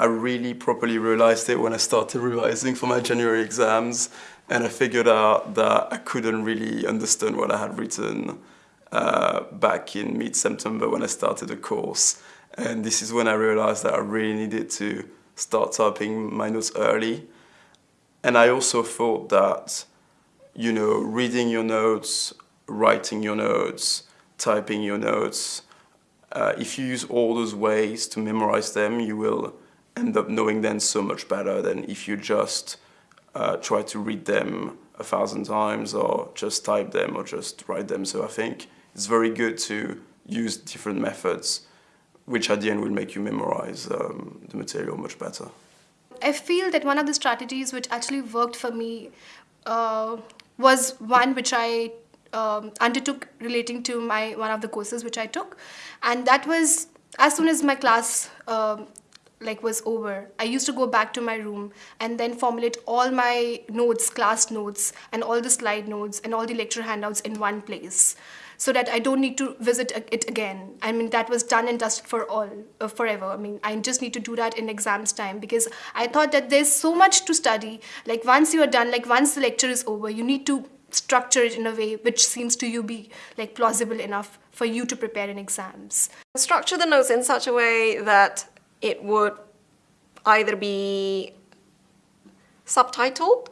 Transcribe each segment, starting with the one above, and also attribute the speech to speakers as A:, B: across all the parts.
A: I really properly realized it when I started revising for my January exams and I figured out that I couldn't really understand what I had written uh, back in mid-September when I started the course. And this is when I realized that I really needed to start typing my notes early. And I also thought that, you know, reading your notes, writing your notes, typing your notes, uh, if you use all those ways to memorize them, you will end up knowing them so much better than if you just uh, try to read them a thousand times or just type them or just write them. So I think it's very good to use different methods which at the end will make you memorize um, the material much better.
B: I feel that one of the strategies which actually worked for me uh, was one which I um, undertook relating to my one of the courses which I took, and that was as soon as my class um, like was over, I used to go back to my room and then formulate all my notes, class notes, and all the slide notes and all the lecture handouts in one place so that I don't need to visit it again. I mean, that was done and dusted for all, uh, forever. I mean, I just need to do that in exams time because I thought that there's so much to study. Like once you are done, like once the lecture is over, you need to structure it in a way which seems to you be like plausible enough for you to prepare in exams.
C: Structure the notes in such a way that it would either be subtitled.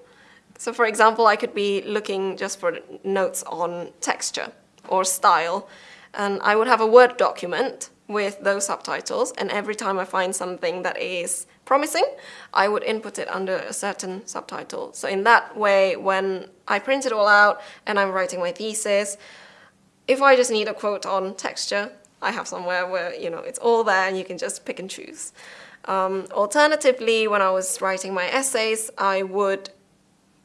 C: So for example, I could be looking just for notes on texture or style. And I would have a Word document with those subtitles and every time I find something that is promising, I would input it under a certain subtitle. So in that way, when I print it all out and I'm writing my thesis, if I just need a quote on texture, I have somewhere where you know it's all there and you can just pick and choose. Um, alternatively, when I was writing my essays, I would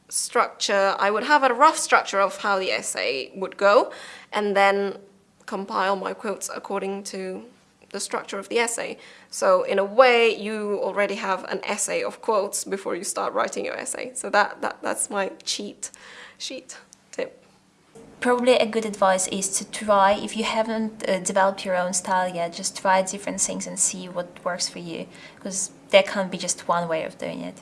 C: structure, I would have a rough structure of how the essay would go and then compile my quotes according to the structure of the essay. So in a way, you already have an essay of quotes before you start writing your essay. So that, that that's my cheat sheet.
D: Probably a good advice is to try, if you haven't uh, developed your own style yet, just try different things and see what works for you, because there can't be just one way of doing it.